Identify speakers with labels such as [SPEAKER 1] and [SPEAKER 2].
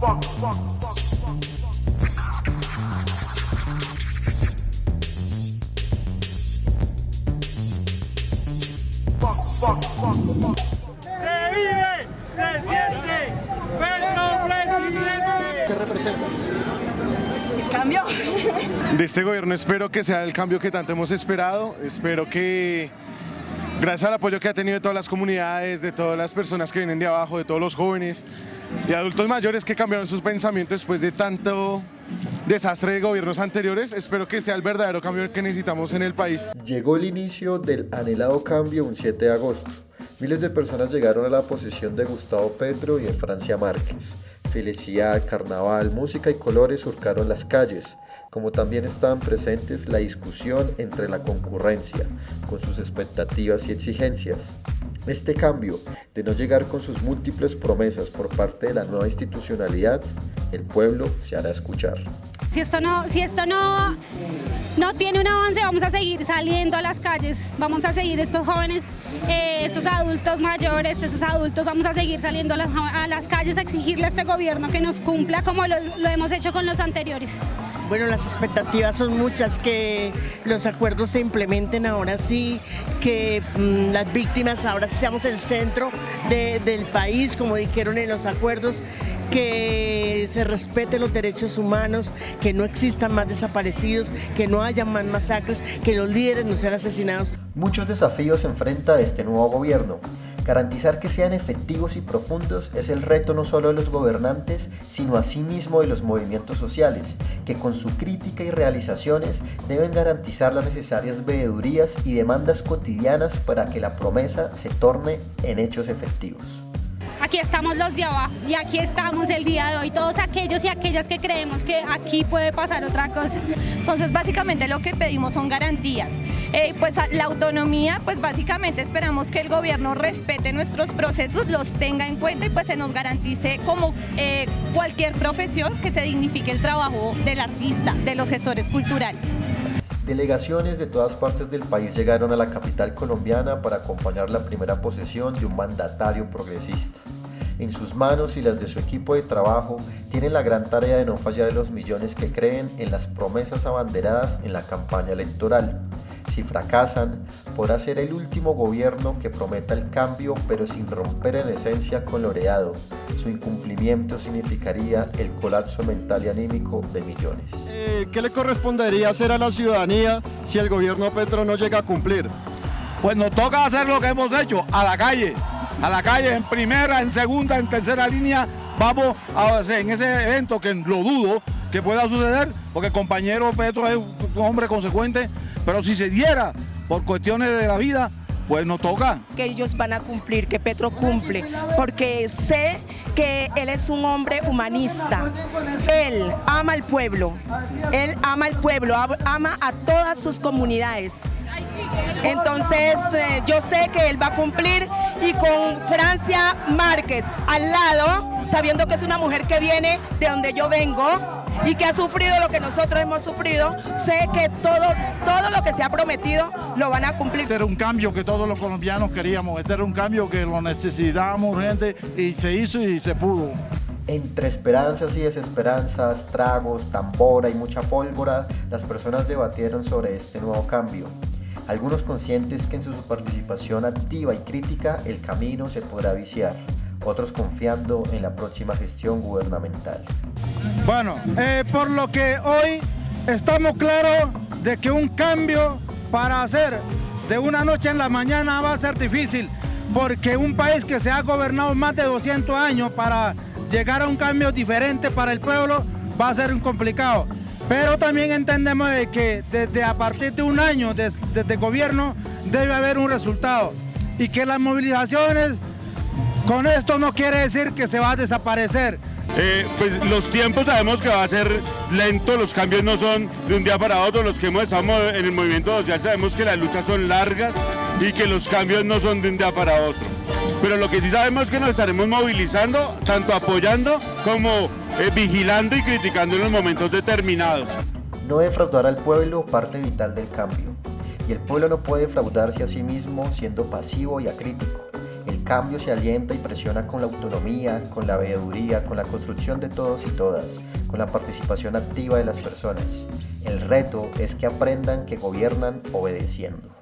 [SPEAKER 1] Se vive, se siente, Petro presidente.
[SPEAKER 2] ¿Qué representas?
[SPEAKER 3] El cambio.
[SPEAKER 4] De este gobierno espero que sea el cambio que tanto hemos esperado, espero que gracias al apoyo que ha tenido de todas las comunidades, de todas las personas que vienen de abajo, de todos los jóvenes y adultos mayores que cambiaron sus pensamientos después de tanto desastre de gobiernos anteriores, espero que sea el verdadero cambio que necesitamos en el país.
[SPEAKER 5] Llegó el inicio del anhelado cambio un 7 de agosto. Miles de personas llegaron a la posesión de Gustavo Petro y de Francia Márquez. Felicidad, carnaval, música y colores surcaron las calles, como también estaban presentes la discusión entre la concurrencia, con sus expectativas y exigencias. Este cambio de no llegar con sus múltiples promesas por parte de la nueva institucionalidad, el pueblo se hará escuchar.
[SPEAKER 6] Si esto no, si esto no, no tiene un avance, vamos a seguir saliendo a las calles, vamos a seguir estos jóvenes, eh, estos adultos mayores, estos adultos, vamos a seguir saliendo a las, a las calles a exigirle a este gobierno que nos cumpla como lo, lo hemos hecho con los anteriores.
[SPEAKER 3] Bueno, las expectativas son muchas, que los acuerdos se implementen ahora sí, que mmm, las víctimas ahora seamos el centro de, del país, como dijeron en los acuerdos, que se respeten los derechos humanos, que no existan más desaparecidos, que no haya más masacres, que los líderes no sean asesinados.
[SPEAKER 5] Muchos desafíos enfrenta este nuevo gobierno. Garantizar que sean efectivos y profundos es el reto no solo de los gobernantes, sino asimismo de los movimientos sociales, que con su crítica y realizaciones deben garantizar las necesarias veedurías y demandas cotidianas para que la promesa se torne en hechos efectivos.
[SPEAKER 6] Aquí estamos los de abajo y aquí estamos el día de hoy, todos aquellos y aquellas que creemos que aquí puede pasar otra cosa.
[SPEAKER 7] Entonces básicamente lo que pedimos son garantías. Eh, pues la autonomía, pues básicamente esperamos que el gobierno respete nuestros procesos, los tenga en cuenta y pues se nos garantice como eh, cualquier profesión que se dignifique el trabajo del artista, de los gestores culturales.
[SPEAKER 5] Delegaciones de todas partes del país llegaron a la capital colombiana para acompañar la primera posesión de un mandatario progresista. En sus manos y las de su equipo de trabajo tienen la gran tarea de no fallar en los millones que creen en las promesas abanderadas en la campaña electoral. Si fracasan, podrá ser el último gobierno que prometa el cambio pero sin romper en esencia con lo heredado. Su incumplimiento significaría el colapso mental y anímico de millones.
[SPEAKER 2] Eh, ¿Qué le correspondería hacer a la ciudadanía si el gobierno Petro no llega a cumplir?
[SPEAKER 8] Pues nos toca hacer lo que hemos hecho, a la calle, a la calle en primera, en segunda, en tercera línea, vamos a hacer en ese evento que lo dudo que pueda suceder, porque el compañero Petro es un hombre consecuente, pero si se diera por cuestiones de la vida, pues nos toca.
[SPEAKER 9] Que ellos van a cumplir, que Petro cumple, porque sé que él es un hombre humanista. Él ama al pueblo, él ama al pueblo, ama a todas sus comunidades. Entonces eh, yo sé que él va a cumplir y con Francia Márquez al lado, sabiendo que es una mujer que viene de donde yo vengo, y que ha sufrido lo que nosotros hemos sufrido, sé que todo lo que se ha prometido lo van a cumplir.
[SPEAKER 8] Este era un cambio que todos los colombianos queríamos, este era un cambio que lo necesitábamos urgente y se hizo y se pudo.
[SPEAKER 5] Entre esperanzas y desesperanzas, tragos, tambora y mucha pólvora, las personas debatieron sobre este nuevo cambio. Algunos conscientes que en su participación activa y crítica el camino se podrá viciar otros confiando en la próxima gestión gubernamental.
[SPEAKER 8] Bueno, eh, por lo que hoy estamos claros de que un cambio para hacer de una noche en la mañana va a ser difícil, porque un país que se ha gobernado más de 200 años para llegar a un cambio diferente para el pueblo va a ser complicado. Pero también entendemos de que desde a partir de un año desde de, de gobierno debe haber un resultado y que las movilizaciones con esto no quiere decir que se va a desaparecer.
[SPEAKER 10] Eh, pues los tiempos sabemos que va a ser lento, los cambios no son de un día para otro, los que hemos estado en el movimiento social sabemos que las luchas son largas y que los cambios no son de un día para otro. Pero lo que sí sabemos es que nos estaremos movilizando, tanto apoyando como eh, vigilando y criticando en los momentos determinados.
[SPEAKER 5] No defraudar al pueblo parte vital del cambio. Y el pueblo no puede defraudarse a sí mismo siendo pasivo y acrítico cambio se alienta y presiona con la autonomía, con la veeduría, con la construcción de todos y todas, con la participación activa de las personas. El reto es que aprendan que gobiernan obedeciendo.